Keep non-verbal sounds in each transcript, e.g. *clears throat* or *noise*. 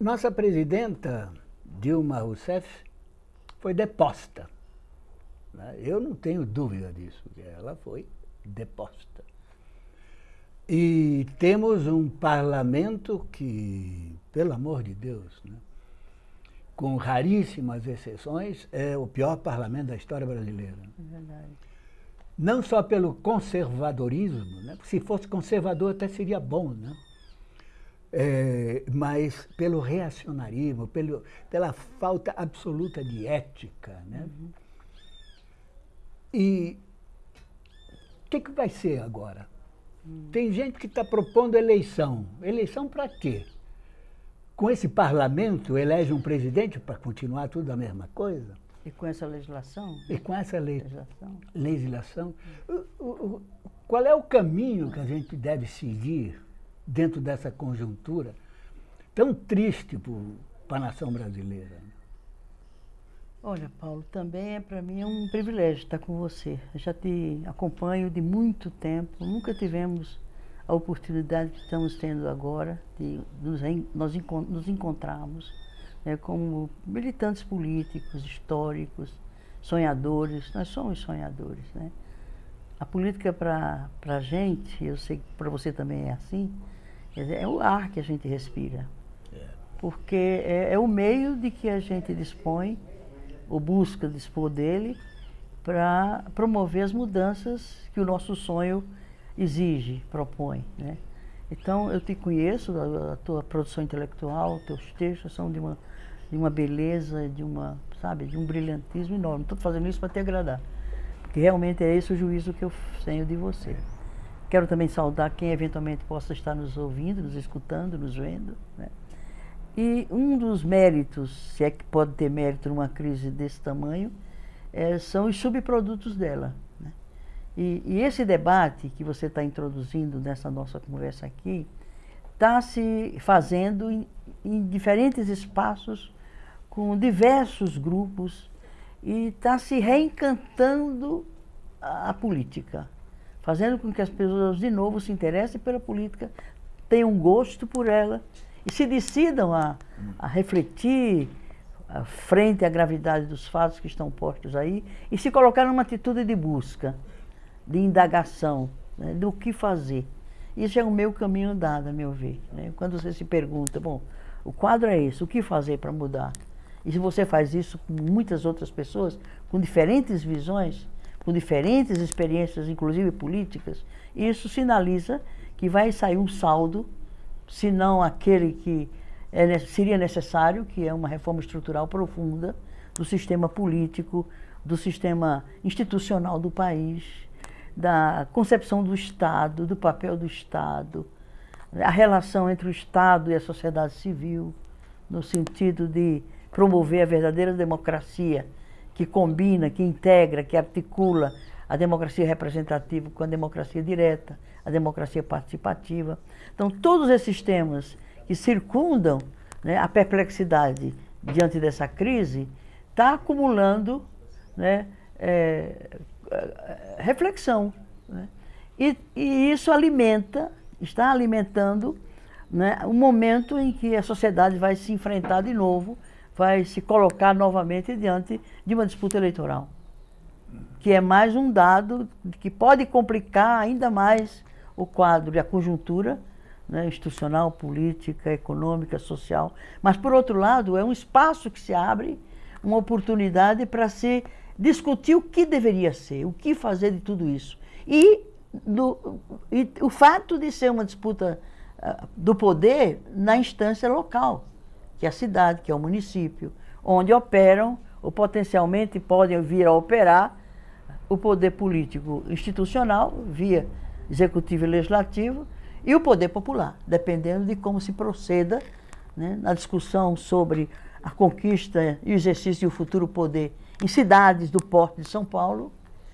Nossa presidenta, Dilma Rousseff, foi deposta. Né? Eu não tenho dúvida disso, ela foi deposta. E temos um parlamento que, pelo amor de Deus, né? com raríssimas exceções, é o pior parlamento da história brasileira. É verdade. Não só pelo conservadorismo, né? se fosse conservador até seria bom, né? É, mas pelo reacionarismo, pelo, pela falta absoluta de ética. Né? Uhum. E o que, que vai ser agora? Uhum. Tem gente que está propondo eleição. Eleição para quê? Com esse parlamento, elege um presidente para continuar tudo a mesma coisa? E com essa legislação? E com essa le legislação? legislação. O, o, qual é o caminho que a gente deve seguir dentro dessa conjuntura tão triste para a nação brasileira? Olha, Paulo, também é para mim é um privilégio estar com você. Eu já te acompanho de muito tempo, nunca tivemos a oportunidade que estamos tendo agora de nos, nós nos encontrarmos né, como militantes políticos, históricos, sonhadores. Nós somos sonhadores. Né? A política para a gente, eu sei que para você também é assim, é o ar que a gente respira. É. Porque é, é, o meio de que a gente dispõe, ou busca dispor dele, para promover as mudanças que o nosso sonho exige, propõe. Né? Então, eu te conheço, a, a tua produção intelectual, teus textos são de uma, de uma beleza, de uma, sabe, de um brilhantismo enorme. Estou fazendo isso para te agradar, porque realmente é esse o juízo que eu tenho de você. Quero também saudar quem eventualmente possa estar nos ouvindo, nos escutando, nos vendo. Né? E um dos méritos, se é que pode ter mérito numa crise desse tamanho, é, são os subprodutos dela. Né? E, e, esse debate que você está introduzindo nessa nossa conversa aqui, está se fazendo em, em, diferentes espaços, com diversos grupos, e está se reencantando a, a política fazendo com que as pessoas de novo se interessem pela política, tenham gosto por ela e se decidam a, a refletir a, frente à gravidade dos fatos que estão postos aí e se colocar numa atitude de busca, de indagação, né, do que fazer. Isso é o meu caminho andado, a meu ver. Né? Quando você se pergunta, bom, o quadro é esse, o que fazer para mudar? E se você faz isso com muitas outras pessoas, com diferentes visões, com diferentes experiências, inclusive políticas, isso sinaliza que vai sair um saldo, se não aquele que é, seria necessário, que é uma reforma estrutural profunda do sistema político, do sistema institucional do país, da concepção do Estado, do papel do Estado, a relação entre o Estado e a sociedade civil, no sentido de promover a verdadeira democracia que combina, que integra, que articula a democracia representativa com a democracia direta, a democracia participativa. Então, todos esses temas que circundam né, a perplexidade diante dessa crise, está acumulando né, é, reflexão. Né? E, e, isso alimenta, está alimentando né, o momento em que a sociedade vai se enfrentar de novo vai se colocar novamente diante de uma disputa eleitoral, que é mais um dado que pode complicar ainda mais o quadro e a conjuntura né, institucional, política, econômica, social. Mas, por outro lado, é um espaço que se abre, uma oportunidade para se discutir o que deveria ser, o que fazer de tudo isso. E, do, e o fato de ser uma disputa uh, do poder na instância local que é a cidade, que é o município, onde operam ou potencialmente podem vir a operar o poder político institucional, via executivo e legislativo, e o poder popular, dependendo de como se proceda né, na discussão sobre a conquista e o exercício do futuro poder em cidades do porte de São Paulo,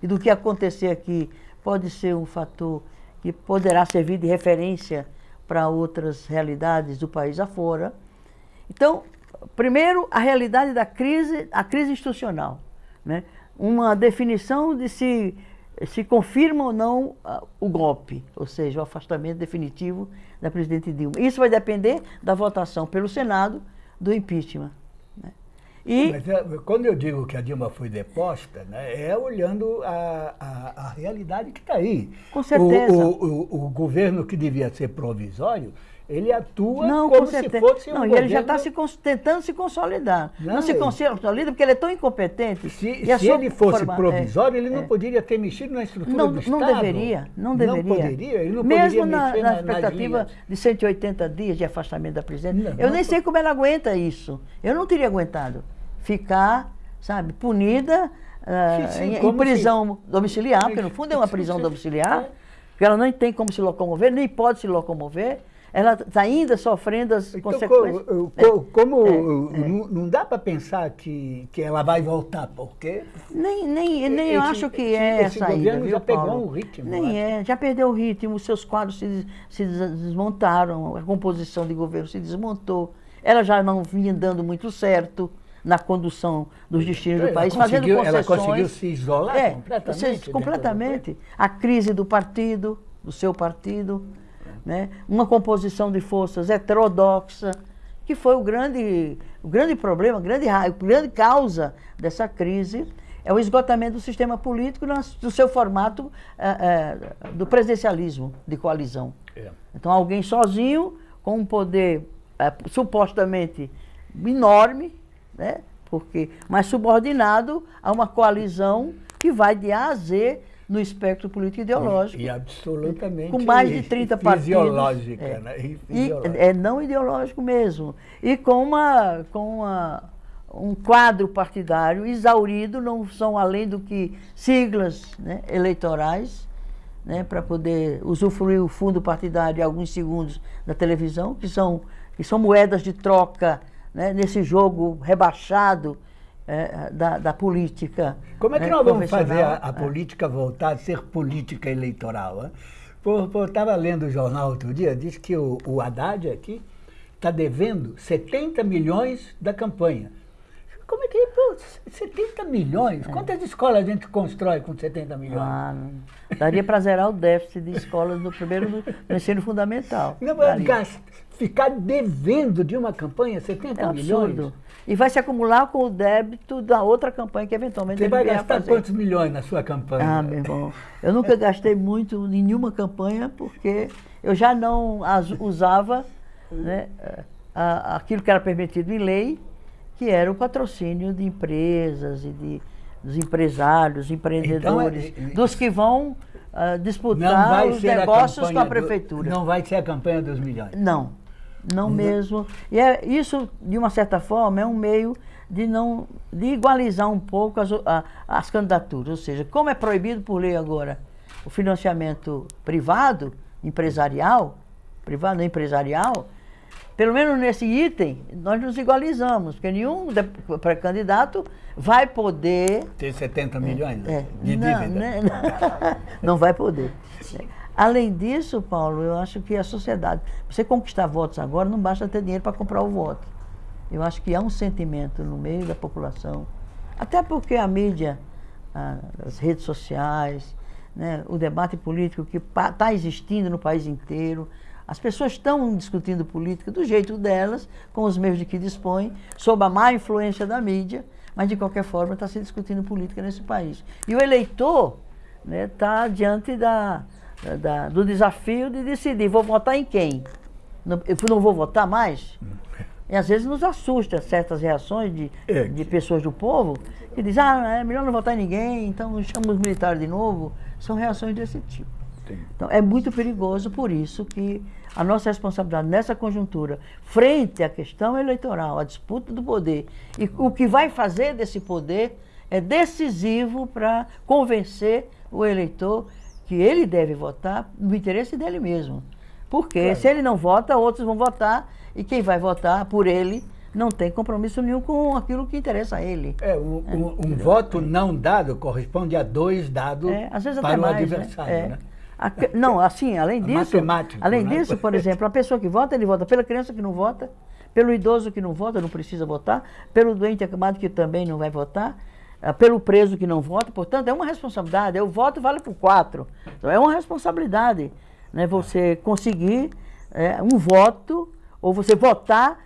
e do que acontecer aqui pode ser um fator que poderá servir de referência para outras realidades do país afora. Então, primeiro, a realidade da crise, a crise institucional. Né? Uma definição de se se confirma ou não uh, o golpe, ou seja, o afastamento definitivo da presidente Dilma. Isso vai depender da votação pelo Senado do impeachment. Né? E... Mas é, quando eu digo que a Dilma foi deposta, né, é olhando a, a, a realidade que está aí. Com certeza. O, o, o, o governo que devia ser provisório ele atua não, como se fosse um Não, e ele já está se, tentando se consolidar. Não, não se consolida porque ele é tão incompetente. Se, se ele fosse forma, provisório, é, ele não é. poderia ter mexido na estrutura não, do Estado. Não deveria, não deveria. Não poderia, ele não Mesmo poderia na, na, na expectativa de 180 dias de afastamento da presidente. Não, eu nem sei como ela aguenta isso. Eu não teria aguentado. Ficar, sabe, punida uh, sim, sim, em, em, prisão se... domiciliar, porque no fundo é uma prisão domiciliar, é. porque ela não tem como se locomover, nem pode se locomover ela está ainda sofrendo as então, consequências. Como, é, como é, é. Não, não, dá para pensar que, que ela vai voltar, porque. Nem, nem, nem eu acho que é essa ainda. governo viu, já Paulo? pegou um ritmo. Nem é, já perdeu o ritmo, os seus quadros se, se desmontaram, a composição de governo se desmontou. Ela já não vinha dando muito certo na condução dos destinos do país, fazendo concessões. Ela conseguiu se isolar é, completamente. completamente. A crise do partido, do seu partido né? uma composição de forças heterodoxa, que foi o grande, o grande problema, a grande, a grande causa dessa crise, é o esgotamento do sistema político do seu formato é, é, do presidencialismo de coalizão. É. Então, alguém sozinho, com um poder é, supostamente enorme, né? porque, mas subordinado a uma coalizão que vai de A a Z no espectro político ideológico. E, e absolutamente Com mais de 30 partidos. Fisiológica, é. né? E, fisiológica. é não ideológico mesmo. E com, uma, com uma, um quadro partidário exaurido, não são além do que siglas né, eleitorais, né, para poder usufruir o fundo partidário alguns segundos da televisão, que são, que são moedas de troca né, nesse jogo rebaixado é, da, da, política. Como é que né, nós vamos fazer a, a política voltar a ser política eleitoral? Eu estava lendo o jornal outro dia, diz que o, o Haddad aqui está devendo 70 milhões da campanha. Como é que é? 70 milhões? É. Quantas escolas a gente constrói com 70 milhões? Ah, daria para zerar o déficit de escolas do primeiro do ensino fundamental. Não, mas ficar devendo de uma campanha 70 é milhões? Absurdo. E vai se acumular com o débito da outra campanha que eventualmente Você vai gastar quantos milhões na sua campanha? Ah, meu irmão, eu nunca *laughs* gastei muito em nenhuma campanha porque eu já não usava né, aquilo que era permitido em lei, que era o patrocínio de empresas e de, dos empresários, empreendedores, então, é, dos que vão uh, disputar os negócios com a prefeitura. Não vai ser a campanha dos milhões? Não. Não mesmo. E é, isso, de uma certa forma, é um meio de não de igualizar um pouco as, a, as candidaturas. Ou seja, como é proibido por lei agora o financiamento privado, empresarial, privado empresarial, pelo menos nesse item, nós nos igualizamos, porque nenhum pré-candidato vai poder. Ter 70 milhões é, de não, dívida. Né, não *laughs* vai poder. *laughs* Além disso, Paulo, eu acho que a sociedade, você conquistar votos agora, não basta ter dinheiro para comprar o voto. Eu acho que há um sentimento no meio da população, até porque a mídia, as redes sociais, né, o debate político que está existindo no país inteiro, as pessoas estão discutindo política do jeito delas, com os meios de que dispõem, sob a má influência da mídia, mas de qualquer forma está se discutindo política nesse país. E o eleitor está né, tá diante da, da, do desafio de decidir, vou votar em quem? Eu não vou votar mais? E às vezes nos assusta certas reações de, é. de pessoas do povo que dizem, ah, é melhor não votar em ninguém, então chama os militares de novo. São reações desse tipo. Sim. Então é muito perigoso, por isso que a nossa responsabilidade nessa conjuntura, frente à questão eleitoral, à disputa do poder, e o que vai fazer desse poder é decisivo para convencer o eleitor que ele deve votar no interesse dele mesmo. Porque claro. se ele não vota, outros vão votar, e quem vai votar por ele não tem compromisso nenhum com aquilo que interessa a ele. É, um, é, um, um voto não dado corresponde a dois dados é, para o mais, adversário. Né? Né? A, não, assim, além *laughs* disso, além né? disso, por exemplo, a pessoa que vota, ele vota pela criança que não vota, pelo idoso que não vota, não precisa votar, pelo doente acamado que também não vai votar, pelo preso que não vota, portanto, é uma responsabilidade. O voto vale por quatro. Então, é uma responsabilidade né, você conseguir é, um voto, ou você votar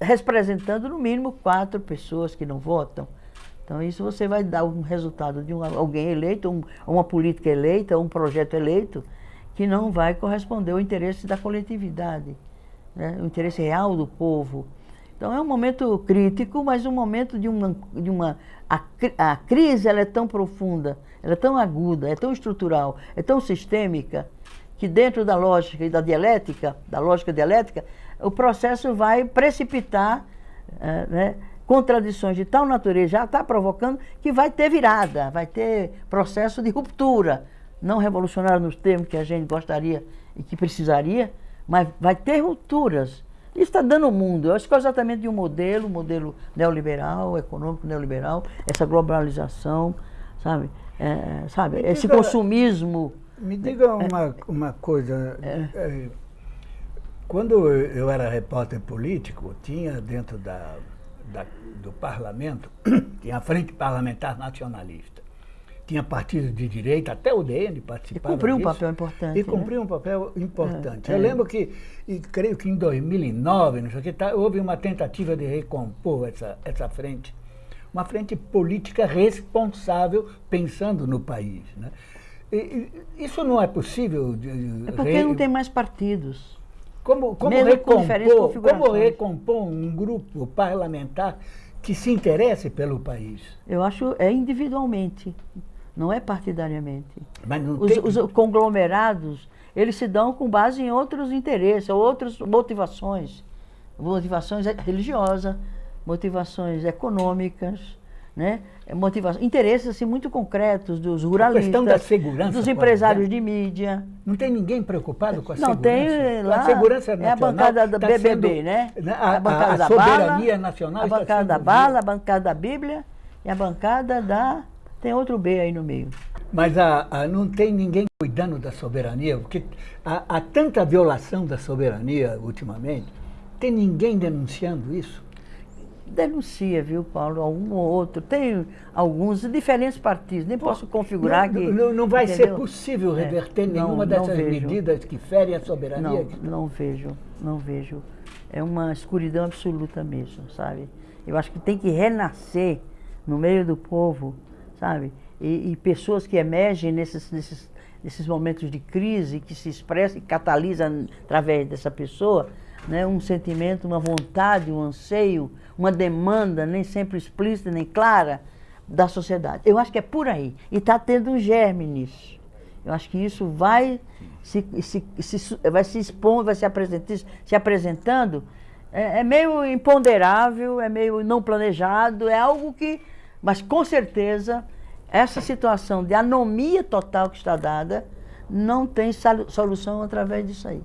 representando no mínimo quatro pessoas que não votam. Então, isso você vai dar um resultado de um, alguém eleito, um, uma política eleita, um projeto eleito, que não vai corresponder ao interesse da coletividade, né, o interesse real do povo. Então, é um momento crítico, mas um momento de uma. De uma a, a crise ela é tão profunda, ela é tão aguda, é tão estrutural, é tão sistêmica, que dentro da lógica e da dialética, da lógica dialética, o processo vai precipitar é, né, contradições de tal natureza, já está provocando que vai ter virada, vai ter processo de ruptura, não revolucionário nos termos que a gente gostaria e que precisaria, mas vai ter rupturas. Isso está dando o mundo. Eu acho que é exatamente de um modelo, modelo neoliberal, econômico neoliberal, essa globalização, sabe? É, sabe? Esse consumismo. Me diga uma, uma coisa. É. é quando eu era repórter político, tinha dentro da, da, do parlamento, *clears throat* tinha a Frente Parlamentar Nacionalista. Tinha partidos de direita, até o DN participava E cumpriu disso, um papel importante. E cumpriu né? um papel importante. É, eu é. lembro que, e creio que em 2009, não sei o que, tá, houve uma tentativa de recompor essa, essa frente. Uma frente política responsável, pensando no país. Né? E, e, isso não é possível? De, é porque re... não tem mais partidos. Como, como, recompor, como recompor um grupo parlamentar que se interesse pelo país? Eu acho é individualmente, não é partidariamente. Mas não os, tem... os conglomerados, eles se dão com base em outros interesses, outras motivações. Motivações religiosas, motivações econômicas, né? Motivação, interesses assim, muito concretos dos ruralistas, a questão da segurança, dos empresários de mídia. Não tem ninguém preocupado com a não, segurança? Não, tem lá, a segurança nacional é a bancada da tá BBB, sendo, né? A, a bancada a, da soberania bala, nacional a bancada da bala, a bancada da Bíblia e a bancada da... tem outro B aí no meio. Mas a, a, não tem ninguém cuidando da soberania, porque há, há tanta violação da soberania ultimamente, tem ninguém denunciando isso? denuncia, viu, Paulo, algum ou outro. Tem alguns diferentes partidos, nem Pô, posso configurar não, que. Não, não vai entendeu? ser possível reverter é, nenhuma não, dessas medidas que ferem a soberania? Não, não vejo, não vejo. É uma escuridão absoluta mesmo, sabe? Eu acho que tem que renascer no meio do povo, sabe? E, e pessoas que emergem nesses, nesses, nesses momentos de crise, que se expressam e catalisam através dessa pessoa, né? um sentimento, uma vontade, um anseio, uma demanda, nem sempre explícita nem clara, da sociedade. Eu acho que é por aí. E está tendo um germe nisso. Eu acho que isso vai se, se, se vai se expor, vai se, apresentar, se apresentando. É, é meio imponderável, é meio não planejado, é algo que. Mas com certeza, essa situação de anomia total que está dada não tem solução através disso aí.